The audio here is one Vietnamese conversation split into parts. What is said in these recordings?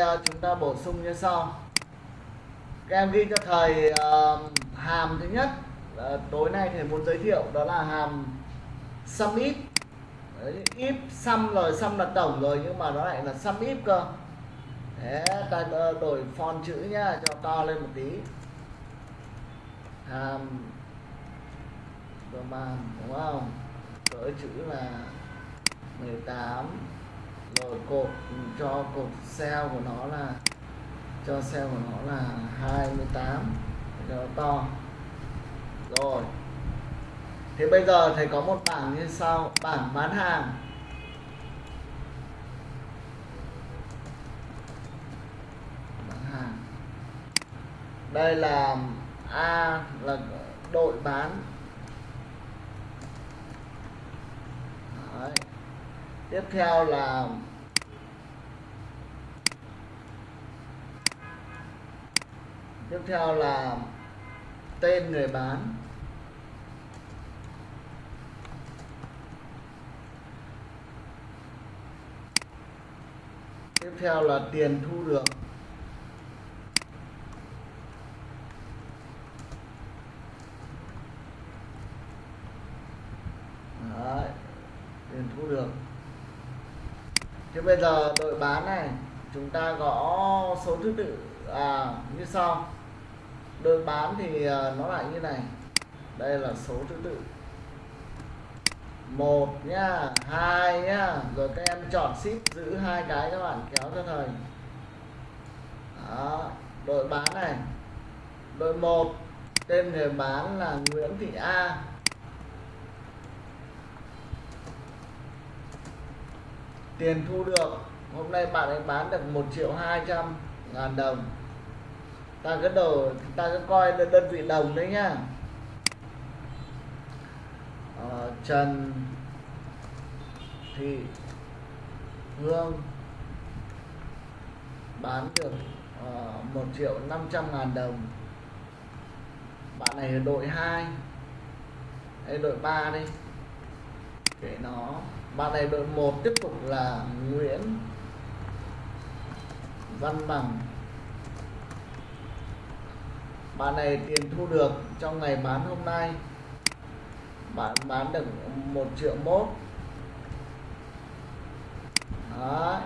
Ờ, chúng ta bổ sung như sau. Các em ghi cho thầy uh, hàm thứ nhất. Uh, tối nay thầy muốn giới thiệu đó là hàm sum if. Đấy, if sum rồi sum là tổng rồi nhưng mà nó lại là sum if cơ. Đấy, ta đổi font chữ nhá cho to lên một tí. Hàm đúng không? Cỡ chữ là 18 rồi cột ừ, cho cột cell của nó là, cho cell của nó là 28 cho nó to. Rồi. Thế bây giờ thầy có một bảng như sau, bảng bán hàng. Bán hàng. Đây là A là đội bán. Đấy. tiếp theo là tiếp theo là tên người bán. Tiếp theo là tiền thu được. Đấy, tiền thu được. Thế bây giờ đội bán này chúng ta gõ số thứ tự à, như sau đội bán thì ờ, nó lại như này. Đây là số thứ tự. Một nhá, hai nhá. Rồi các em chọn ship, giữ hai cái các bạn kéo cho thầy. Đó, đội bán này. Đội một, tên người bán là Nguyễn Thị A. Tiền thu được. Hôm nay bạn ấy bán được 1 triệu 200 ngàn đồng ta cứ đầu ta cứ coi đơn, đơn vị đồng đấy nhá. Ờ, Trần Thị Hương bán được ờ, uh, 1 triệu 500 ngàn đồng. Bạn này là đội 2 hay đội 3 đi. Để nó. Bạn này đội 1 tiếp tục là Nguyễn Văn Bằng bạn này tiền thu được trong ngày bán hôm nay. Bạn bán được 1 triệu mốt. Đấy.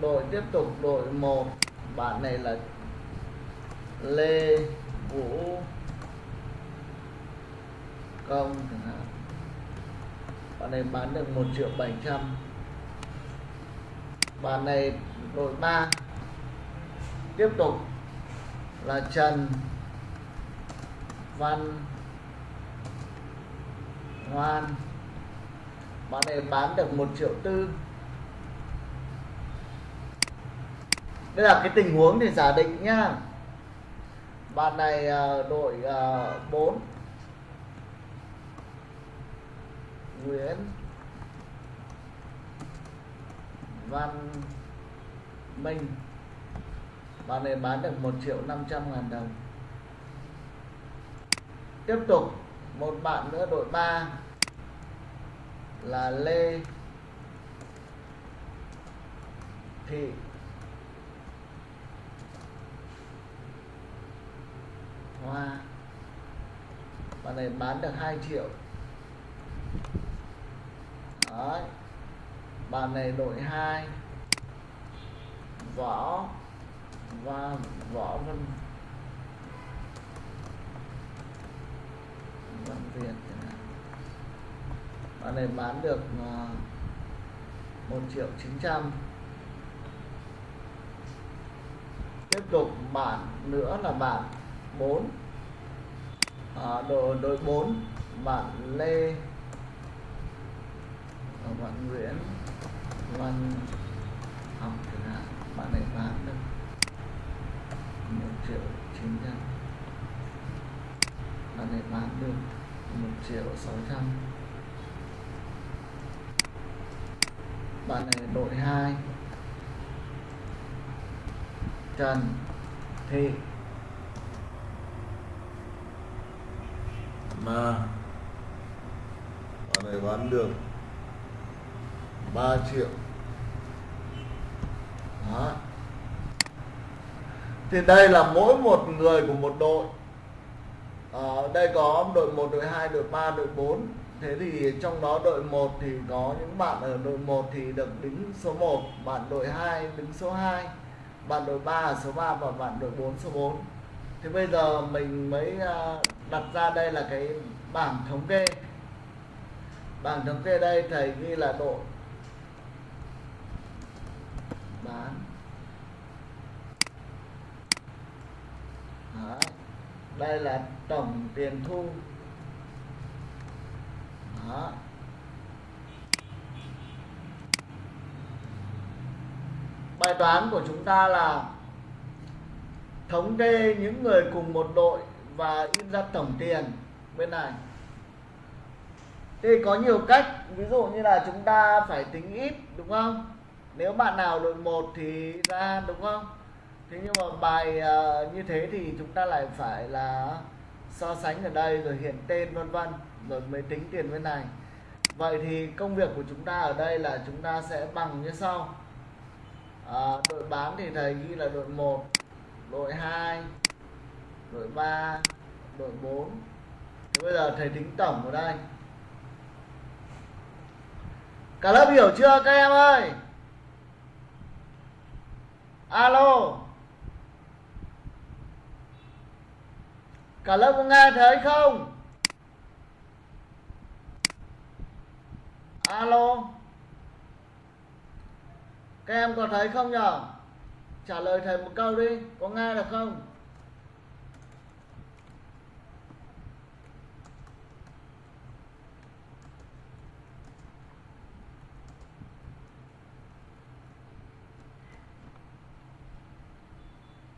đội tiếp tục đội 1 bạn này là Lê Vũ. Công. Chẳng hạn bạn này bán được 1 triệu 700 bạn này đội 3 tiếp tục là Trần Văn Ngoan bạn này bán được 1 triệu tư. Đây là cái tình huống để giả định nhá. Bạn này à, đội à, 4 Nguyễn Văn Minh bạn này bán được 1 triệu 500 ngàn đồng. Tiếp tục, một bạn nữa đội 3 là Lê Thị. Hoa. Bạn này bán được 2 triệu. Đấy. bạn này đội 2 võ và võ vân văn việt bạn này bán được à, uh, 1 triệu 900 tiếp tục bản nữa là bản 4 à, đội đội 4 bạn Lê. Bạn Nguyễn. Văn. Học chẳng hạn bạn này bán được 1 triệu 900 bạn này bán được 1 triệu 600 bạn này đội 2 Trần, Thị. Mà. Bạn này bán được 3 triệu thì đây là mỗi một người của một đội. Ở đây có đội 1, đội 2, đội 3, đội 4 thế thì trong đó đội 1 thì có những bạn ở đội 1 thì được đứng số 1 bạn đội 2 đứng số 2 bạn đội 3 ở số 3 và bạn đội 4 số 4 Thế bây giờ mình mới ờ, đặt ra đây là cái bảng thống kê. Bảng thống kê đây thầy ghi là đội bán Đấy đây là tổng tiền thu. Đó. bài toán của chúng ta là thống kê những người cùng một đội và in ra tổng tiền bên này. Thì có nhiều cách, ví dụ như là chúng ta phải tính ít, đúng không? Nếu bạn nào đội 1 thì ra, đúng không? Thế nhưng mà bài uh, như thế thì chúng ta lại phải là so sánh ở đây rồi hiện tên vân vân rồi mới tính tiền bên này. Vậy thì công việc của chúng ta ở đây là chúng ta sẽ bằng như sau. À, đội bán thì thầy ghi là đội 1 đội 2 đội 3 đội 4 thế bây giờ thầy tính tổng ở đây. Cả lớp hiểu chưa các em ơi? Alo. Cả lớp có nghe thấy không? Alo? Các em có thấy không nhở? Trả lời thầy một câu đi, có nghe được không?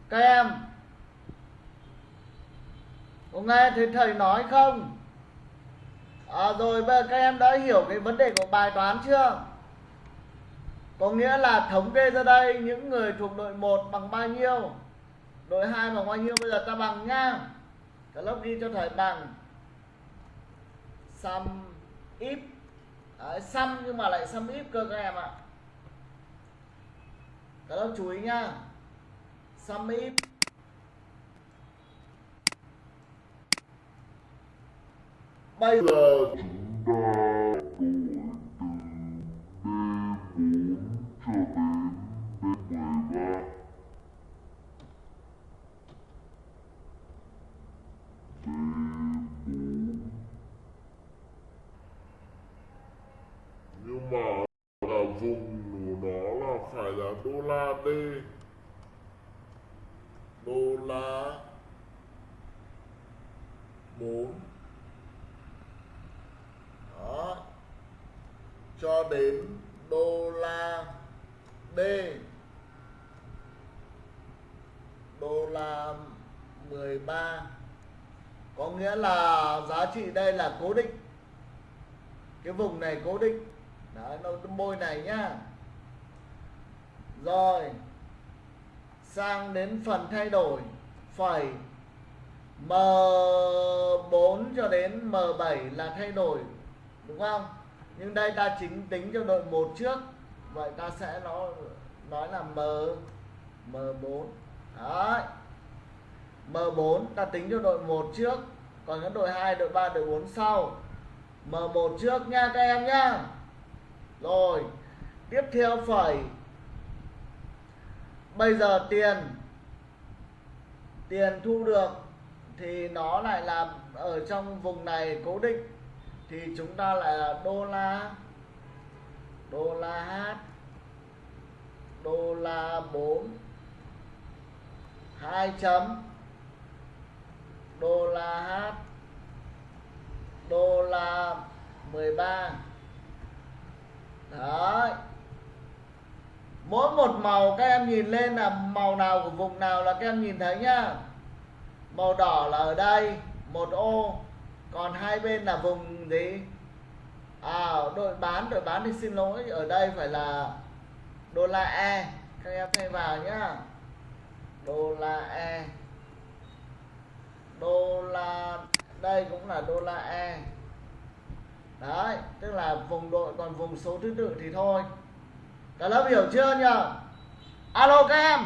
Các em có nghe thấy thầy nói không? À, rồi bây giờ các em đã hiểu cái vấn đề của bài toán chưa? Có nghĩa là thống kê ra đây những người thuộc đội 1 bằng bao nhiêu? Đội 2 bằng bao nhiêu? Bây giờ ta bằng nha. Cả lớp ghi cho thầy bằng sum if. Đấy, sum nhưng mà lại sum if cơ các em ạ. Cả lớp chú ý nha. Sum if. Bây giờ chúng ta nhưng mà là vùng của nó là phải là đô la D đô la 4 đó cho đến đô la D là 13 có nghĩa là giá trị đây là cố định. Cái vùng này cố định. Đấy, nó bôi này nhá. Rồi, sang đến phần thay đổi, phẩy. M4 cho đến M7 là thay đổi, đúng không? Nhưng đây ta chính tính cho đội 1 trước. Vậy ta sẽ nó, nói là M M4 đấy. M4 ta tính cho đội 1 trước, còn cái đội 2 đội 3 đội 4 sau. M1 trước nha các em nhá. Rồi, tiếp theo phẩy. Bây giờ tiền. Tiền thu được thì nó lại là ở trong vùng này cố định. Thì chúng ta lại là đô la đô la H, đô la 4 2 chấm đô la H đô la 13 đấy. Mỗi một màu các em nhìn lên là màu nào của vùng nào là các em nhìn thấy nhá. Màu đỏ là ở đây, một ô. Còn hai bên là vùng gì? À đội bán đội bán thì xin lỗi, ở đây phải là đô la e. Các em thay vào nhá. Đô la e đô la, đây cũng là đô la e đấy, tức là vùng đội, còn vùng số thứ tự thì thôi. Cả lớp hiểu chưa nhờ? Alo các em.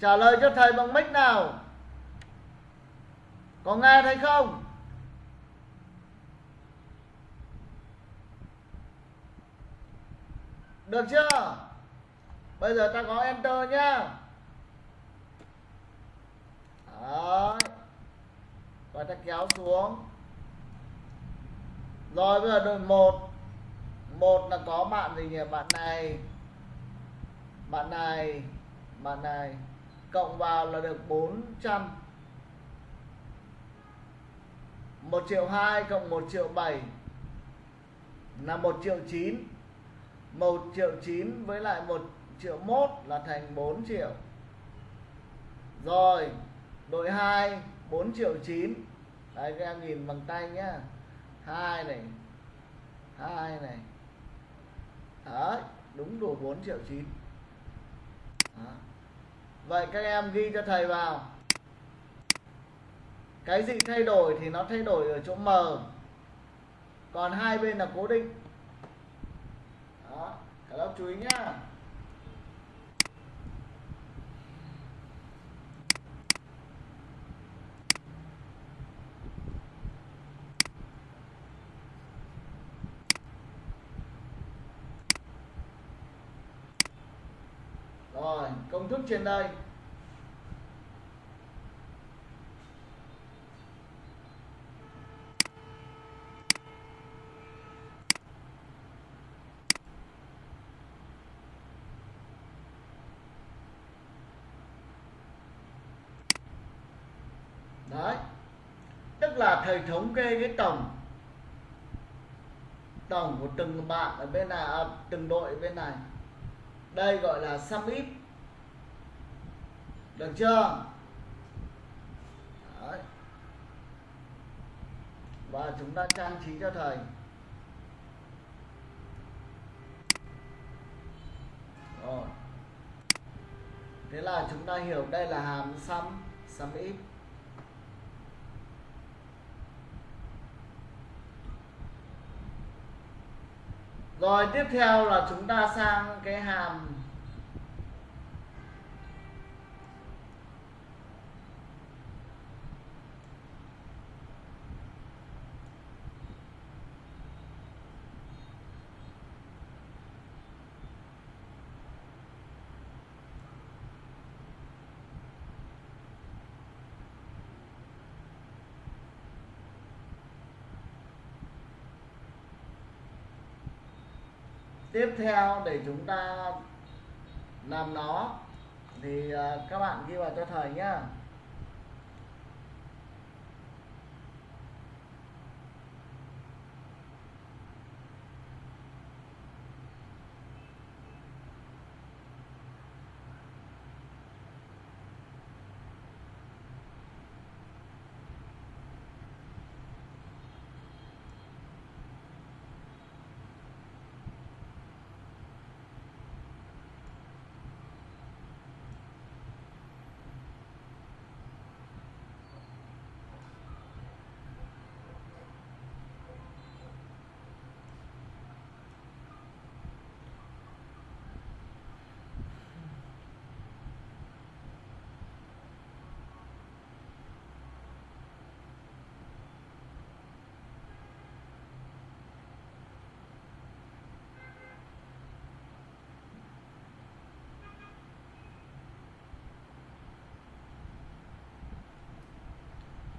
Trả lời cho thầy bằng mic nào. Có nghe thấy không? Được chưa? Bây giờ ta có enter nhá. Đấy. và ta kéo xuống. Rồi bây giờ đội một. Một là có bạn gì nhỉ? Bạn này. Bạn này. Bạn này. Cộng vào là được 400 1 triệu 2 cộng 1 triệu 7 là 1 triệu 9 1 triệu 9 với lại 1 triệu 1 là thành 4 triệu. Rồi đội 2 4 triệu 9 đấy các em nhìn bằng tay nhá. 2 này. 2 này. Đấy, đúng đủ 4 triệu 9 Đó. vậy các em ghi cho thầy vào. Cái gì thay đổi thì nó thay đổi ở chỗ M. Còn hai bên là cố định. Đó, cả lớp chú ý nhá rồi công thức trên đây. Đấy tức là thầy thống kê cái tổng tổng của từng bạn ở bên này à, từng đội ở bên này. Đây gọi là sum ít được chưa? Đấy. và chúng ta trang trí cho thầy. Rồi. Thế là chúng ta hiểu đây là hàm sum sum if rồi, tiếp theo là chúng ta sang cái hàm tiếp theo để chúng ta làm nó. Thì à, các bạn ghi vào cho thầy nhá.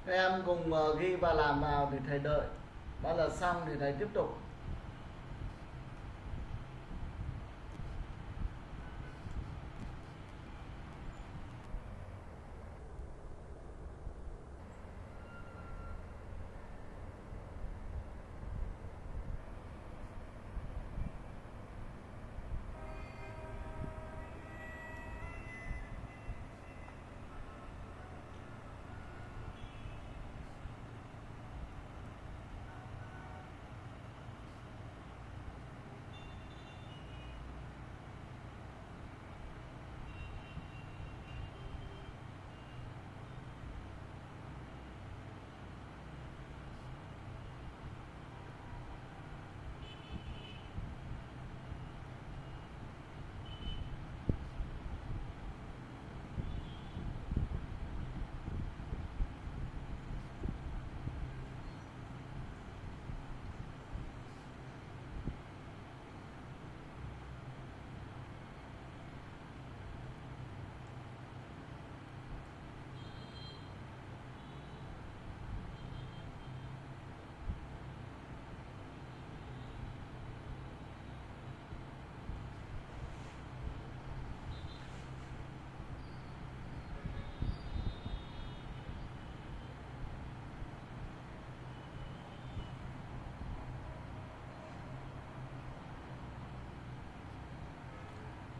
Các em cùng ờ, ghi và làm vào thì thầy đợi. Bao giờ xong thì thầy tiếp tục.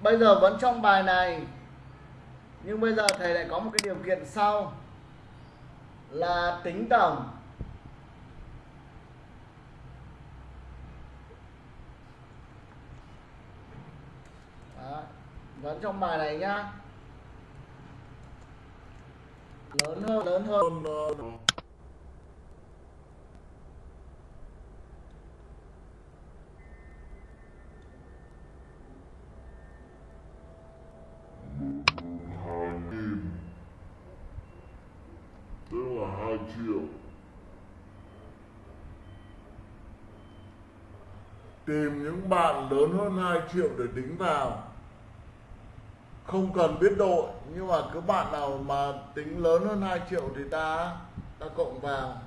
Bây giờ vẫn trong bài này. Nhưng bây giờ thầy lại có một cái điều kiện sau. Là tính tổng. Đó. vẫn trong bài này nhá. Lớn hơn lớn hơn hai nghìn tức là hai triệu tìm những bạn lớn hơn 2 triệu để đính vào. Không cần biết đội nhưng mà cứ bạn nào mà tính lớn hơn 2 triệu thì ta ta cộng vào.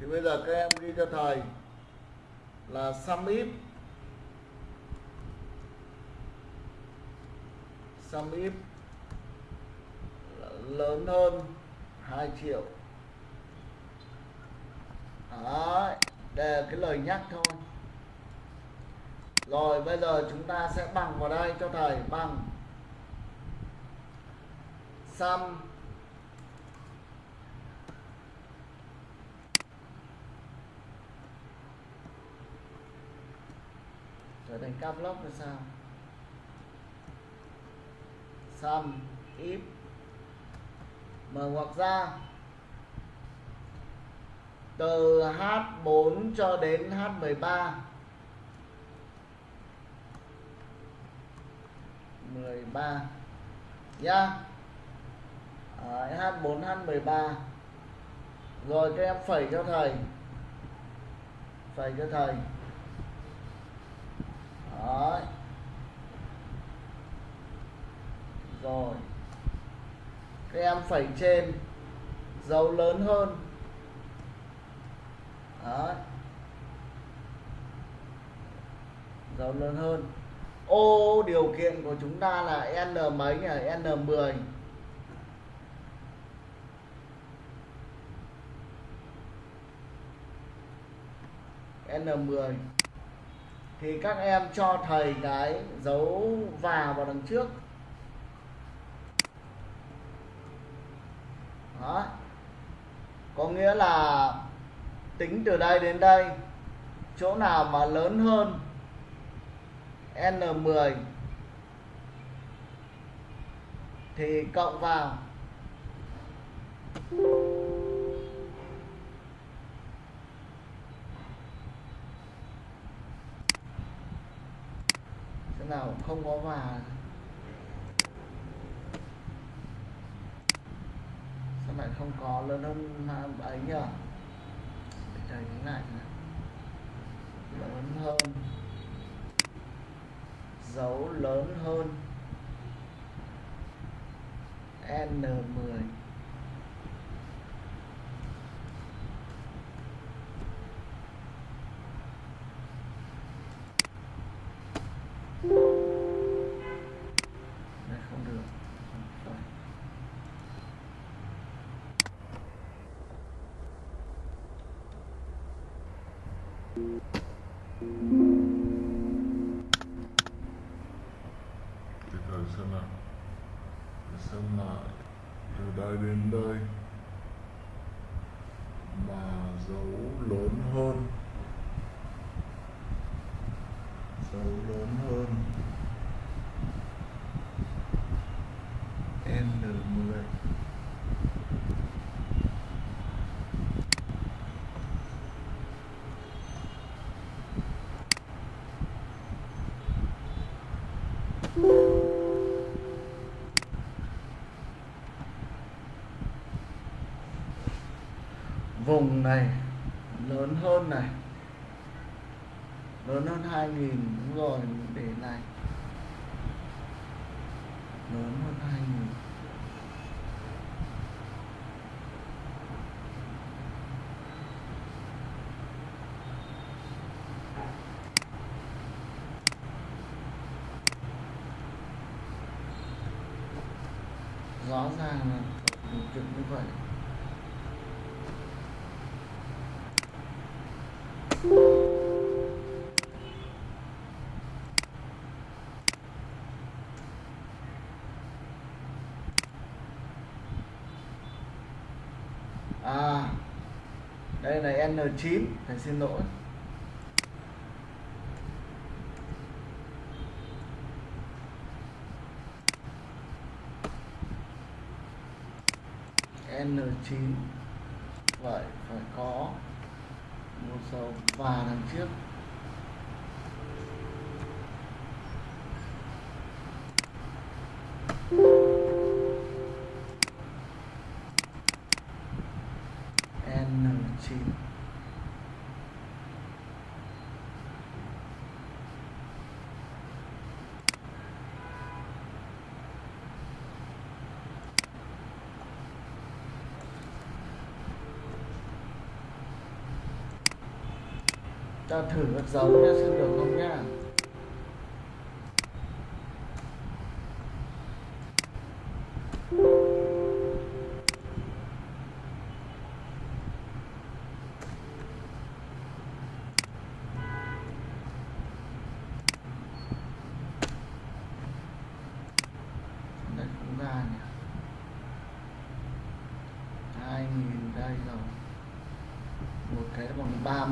Thì bây giờ các em ghi cho thầy là sum if sum if lớn hơn 2 triệu. Đấy, đây là cái lời nhắc thôi rồi, bây giờ chúng ta sẽ bằng vào đây cho thầy, bằng sum. Trở thành cap lock là sao? Sum if mở ngoặc ra. Từ H4 cho đến H13 13 nhá. Đấy, H4 H13 rồi các em phẩy cho thầy. Phẩy cho thầy. Đấy. rồi. Các em phẩy trên. Dấu lớn hơn. Đấy. dấu lớn hơn ô, điều kiện của chúng ta là n mấy nhỉ? N 10 n 10 thì các em cho thầy cái dấu vào vào đằng trước. Đó. Có nghĩa là tính từ đây đến đây, chỗ nào mà lớn hơn N10 thì cộng vào. Thế nào không có và sao lại không có? Lớn hơn ấy nhỉ? Để thầy nhớ lại lớn hơn dấu lớn hơn. N10 vùng này, lớn hơn này, lớn hơn 2000 đúng rồi, để này lớn hơn 2000 rõ ràng là điều kiện như vậy đây là N9 thầy xin lỗi. N9 vậy phải có một số và đằng trước N9 ta thử các giống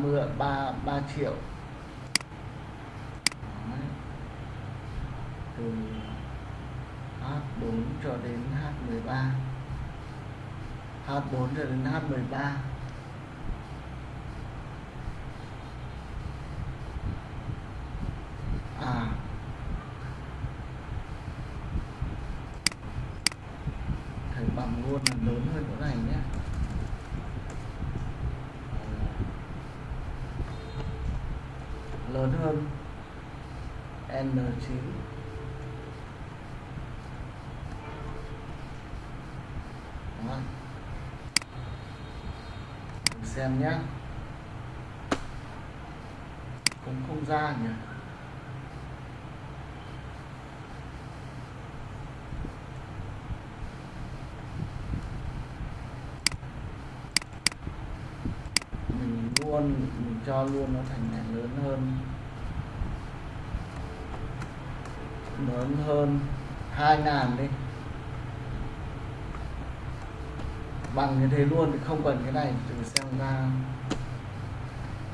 30 3 3 triệu. Từ H4 cho đến H13 H4 cho đến H13 N9 Đó. Mình xem nhé cũng không ra nhỉ? Mình luôn, mình cho luôn nó thành này lớn hơn. Lớn hơn hai ngàn đi. Bằng như thế luôn thì không cần cái này thử xem ra.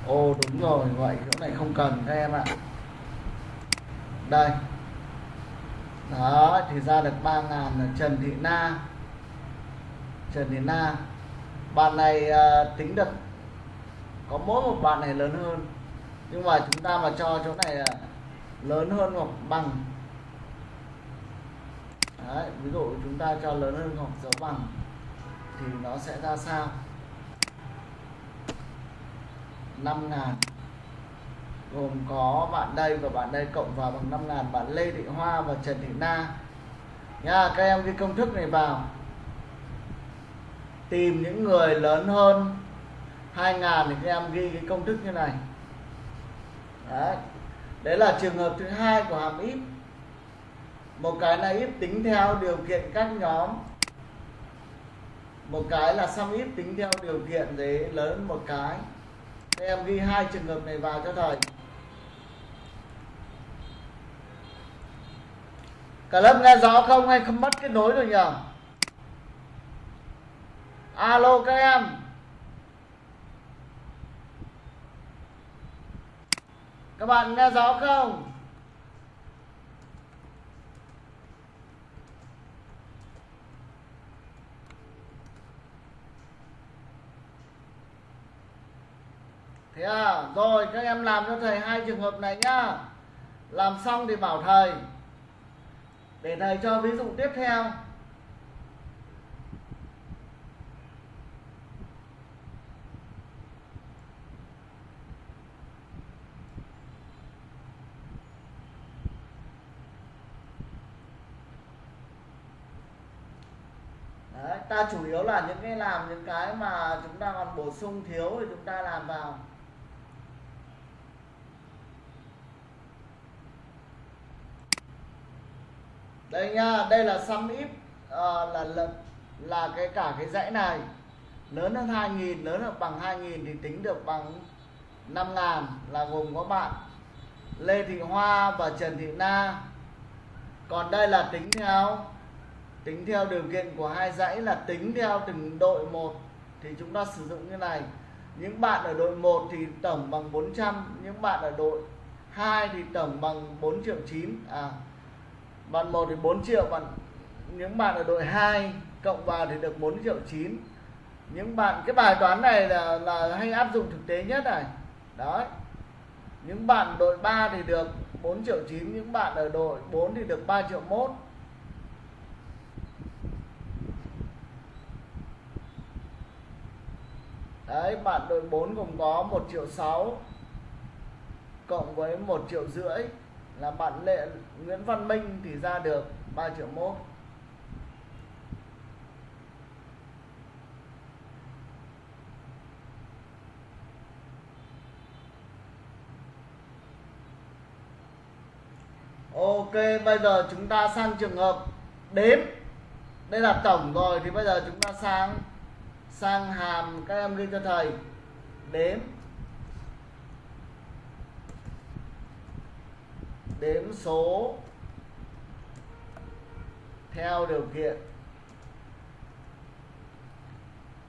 Ô đúng rồi vậy chỗ này không cần các em ạ. Đây. Đó thì ra được ba ngàn là Trần Thị Na. Trần Thị Na bạn này à, tính được có mỗi một bạn này lớn hơn. Nhưng mà chúng ta mà cho chỗ này à, lớn hơn hoặc bằng Đấy, ví dụ chúng ta cho lớn hơn hoặc dấu bằng thì nó sẽ ra sao? 5 ngàn. Gồm có bạn đây và bạn đây cộng vào bằng 5 ngàn bạn Lê Thị Hoa và Trần Thị Na. Nha các em ghi công thức này vào. Tìm những người lớn hơn 2 ngàn thì các em ghi cái công thức như này. Đấy đấy là trường hợp thứ hai của hàm ít một cái là ít tính theo điều kiện các nhóm. Một cái là sum ít tính theo điều kiện đấy lớn một cái. Các em ghi hai trường hợp này vào cho thầy. Cả lớp nghe rõ không hay không mất kết nối rồi nhỉ? Alo các em. Các bạn nghe rõ không? Thế à? Rồi các em làm cho thầy hai trường hợp này nhá. Làm xong thì bảo thầy. Để thầy cho ví dụ tiếp theo. Đấy, ta chủ yếu là những cái làm những cái mà chúng ta còn bổ sung thiếu thì chúng ta làm vào. Đây nha đây là sum ít à, ờ, là, là là cái cả cái dãy này. Lớn hơn 2000 lớn hơn bằng 2000 thì tính được bằng 5000 là gồm có bạn Lê Thị Hoa và Trần Thị Na. Còn đây là tính theo tính theo điều kiện của hai dãy là tính theo từng đội một thì chúng ta sử dụng như này. Những bạn ở đội 1 thì tổng bằng 400 những bạn ở đội 2 thì tổng bằng 4 triệu 9 à bạn 1 thì 4 triệu, bạn những bạn ở đội 2 cộng vào thì được 4 triệu 9 những bạn, cái bài toán này là là hay áp dụng thực tế nhất này. Đó những bạn đội 3 thì được 4 triệu 9 những bạn ở đội 4 thì được 3 triệu 1 đấy, bạn đội 4 gồm có 1 triệu 6 cộng với 1 triệu rưỡi là bạn lệ, Nguyễn Văn Minh thì ra được 3 triệu mốt. Ok, bây giờ chúng ta sang trường hợp đếm. Đây là tổng rồi thì bây giờ chúng ta sang sang hàm các em ghi cho thầy. Đếm. Đếm số theo điều kiện.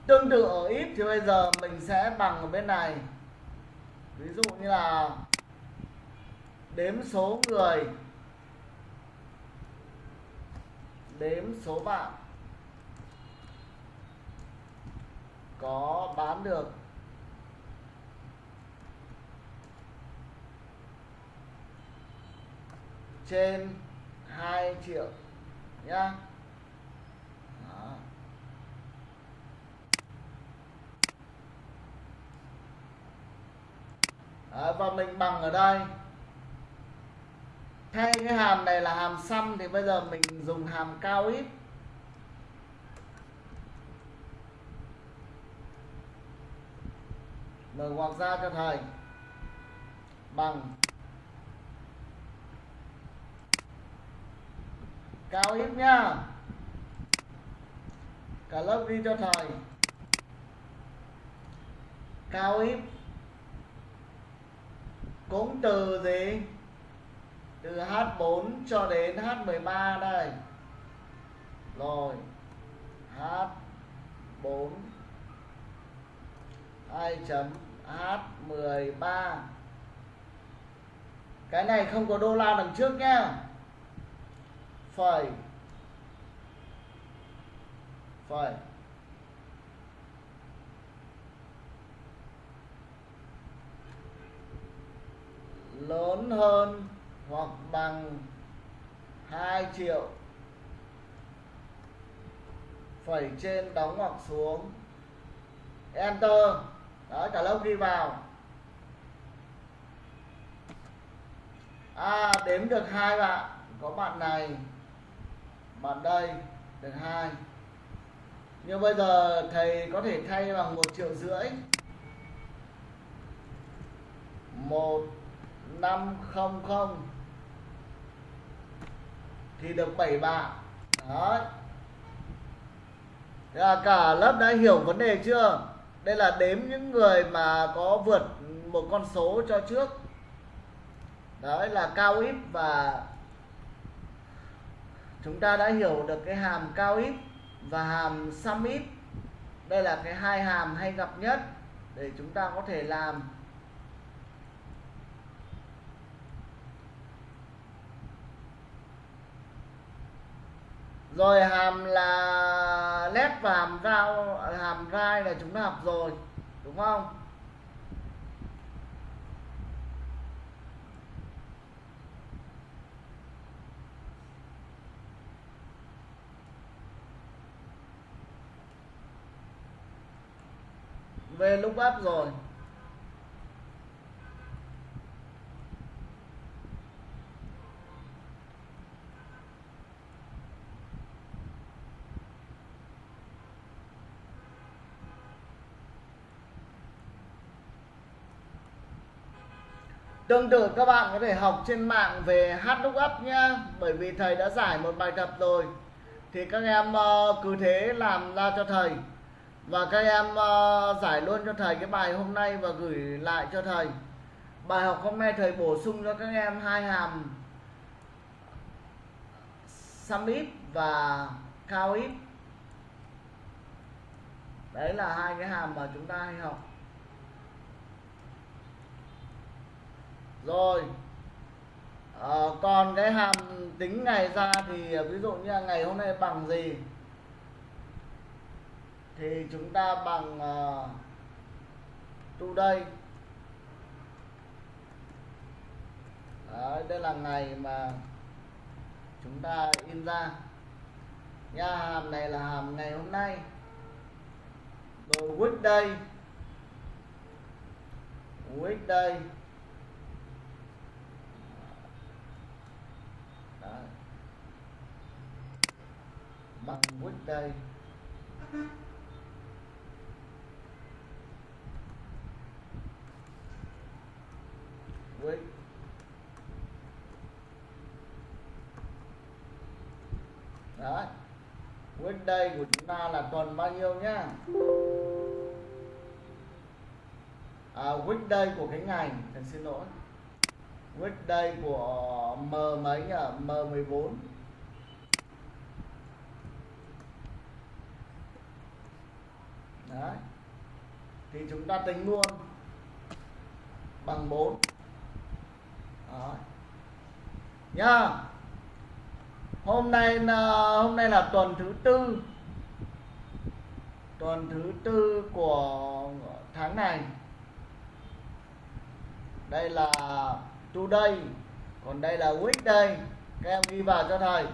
Tương tự ở ít thì bây giờ mình sẽ bằng ở bên này. Ví dụ như là đếm số người, đếm số bạn có bán được trên 2 triệu nhá. Đó. Đó, và mình bằng ở đây. Thay cái hàm này là hàm xăm thì bây giờ mình dùng hàm cao ít. Mở ngoặc ra cho thầy. Bằng. Cao ít nha. Cả lớp ghi cho thầy. Cao ít cũng từ gì? Từ H4 cho đến H13 đây. Rồi. H4 2 chấm. H13 cái này không có đô la đằng trước nhá phẩy phẩy lớn hơn hoặc bằng 2 triệu. Phẩy trên đóng hoặc xuống. Enter. Đó cả lớp ghi vào. À đếm được hai bạn. Có bạn này bạn đây được hai. Nhưng bây giờ thầy có thể thay bằng một triệu rưỡi. Một năm không không. Thì được 7 bạn. Đó là cả lớp đã hiểu vấn đề chưa? Đây là đếm những người mà có vượt một con số cho trước. Đấy là cao ít và chúng ta đã hiểu được cái hàm cao ít và hàm sum ít. Đây là cái hai hàm hay gặp nhất để chúng ta có thể làm. Rồi hàm là led và hàm rao hàm rai là chúng ta học rồi, đúng không? Về lúc up rồi. Tương tự các bạn có thể học trên mạng về hát HLOOKUP nhá, Bởi vì thầy đã giải một bài tập rồi. Thì các em ờ, cứ thế làm ra cho thầy và các em uh, giải luôn cho thầy cái bài hôm nay và gửi lại cho thầy. Bài học hôm nay thầy bổ sung cho các em hai hàm sum if và cao if đấy là hai cái hàm mà chúng ta hay học. Rồi à, còn cái hàm tính ngày ra thì ờ, ví dụ như là ngày hôm nay bằng gì? Thì chúng ta bằng uh, today. Đấy, đây là ngày mà chúng ta in ra. Nha hàm này là hàm ngày hôm nay. Rồi weekday. Weekday. Đấy. bằng weekday. Với đấy. Weekday của chúng ta là tuần bao nhiêu nhá? À, đây của cái ngày thầy xin lỗi. Đây của m mấy nhỉ? M 14 đấy. Thì chúng ta tính luôn bằng 4 đó. nhá. Hôm nay là, hôm nay là tuần thứ tư. Tuần thứ tư của tháng này. Đây là today, còn đây là weekday. Các em ghi vào cho thầy.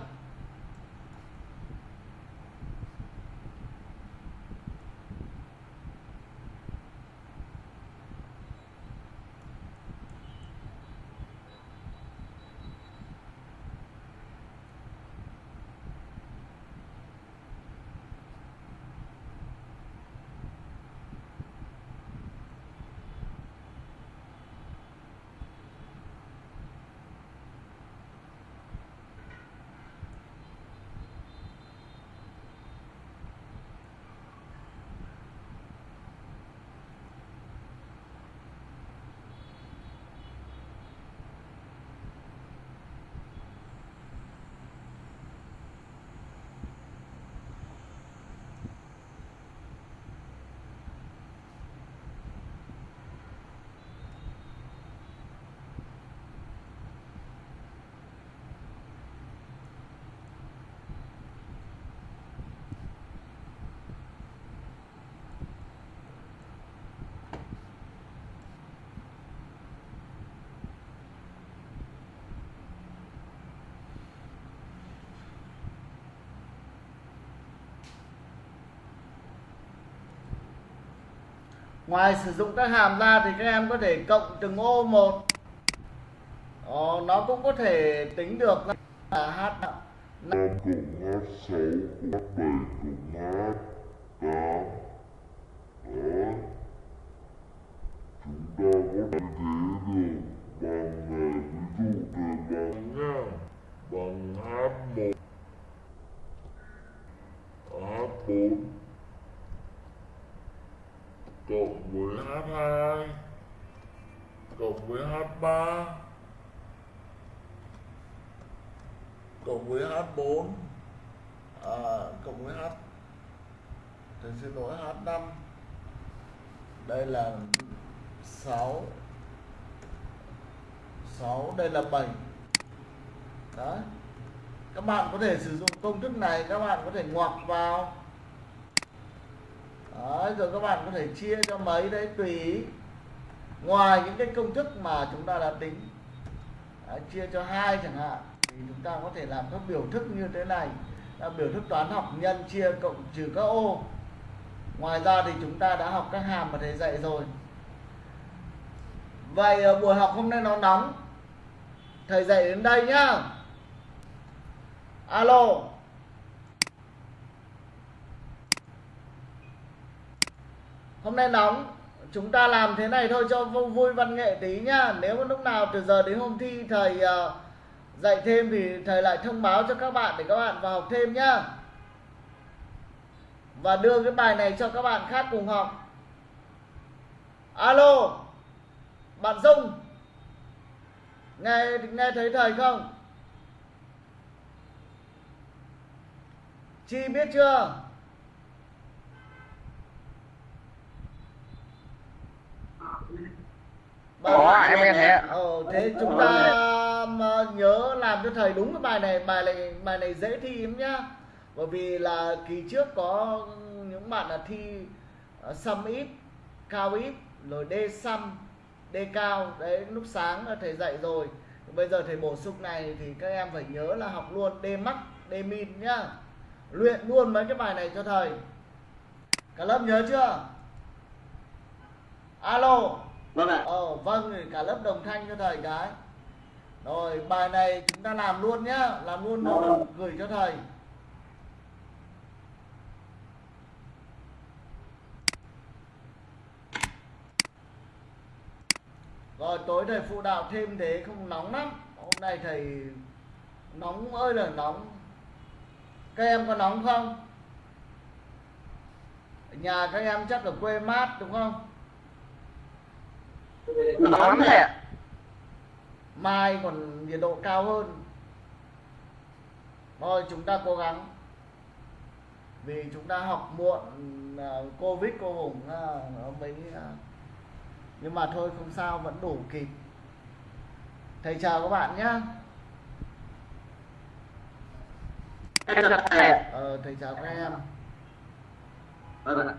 Ngoài sử dụng các hàm ra thì các em có thể cộng từng ô một. Ồ, nó cũng có thể tính được là h năm cộng h sáu cộng h bảy cộng h tám. Đó chúng ta có thể thế được bằng ví dụ từ bằng nha bằng h một h bốn cộng với h2 cộng với h3 cộng với H4 à, cộng với H thì xin lỗi H5 đây là 6 6 đây là 7 đó các bạn có thể sử dụng công thức này các bạn có thể ngoặc vào đấy, rồi các bạn có thể chia cho mấy đấy tùy ý ngoài những cái công thức mà chúng ta đã tính. Đấy, chia cho hai chẳng hạn thì chúng ta có thể làm các biểu thức như thế này. Là biểu thức toán học nhân chia cộng trừ các ô. Ngoài ra thì chúng ta đã học các hàm mà thầy dạy rồi. Vậy ờ, buổi học hôm nay nó nóng. Thầy dạy đến đây nhá. Alo. Hôm nay nóng. Chúng ta làm thế này thôi cho vui văn nghệ tí nhá. Nếu mà lúc nào từ giờ đến hôm thi thầy uh, dạy thêm thì thầy lại thông báo cho các bạn để các bạn vào học thêm nhá. Và đưa cái bài này cho các bạn khác cùng học. Alo bạn dung. Nghe nghe thấy thầy không? Chi biết chưa? Bạn, em nghe ạ ờ, thế chúng ta mà nhớ làm cho thầy đúng cái bài này bài này bài này dễ thi lắm nhá. Bởi vì là kỳ trước có những bạn là thi uh, sum ít cao ít rồi d sum d cao. Đấy lúc sáng là thầy dạy rồi. Bây giờ thầy bổ sung này thì các em phải nhớ là học luôn d max d min nhá. Luyện luôn mấy cái bài này cho thầy. Cả lớp nhớ chưa? Alo vâng ạ. Ờ vâng cả lớp đồng thanh cho thầy cái. Rồi bài này chúng ta làm luôn nhá. Làm luôn rồi gửi cho thầy. Rồi tối thầy phụ đạo thêm thế không nóng lắm. Hôm nay thầy nóng ơi là nóng. Các em có nóng không? Ở nhà các em chắc ở quê mát đúng không nóng lắm thầy ạ mai còn nhiệt độ cao hơn. Thôi chúng ta cố gắng. Vì chúng ta học muộn à, covid cô hùng à, mới à, nhưng mà thôi không sao vẫn đủ kịp. Thầy chào các bạn nhé ờ, thầy chào các em. Vâng ạ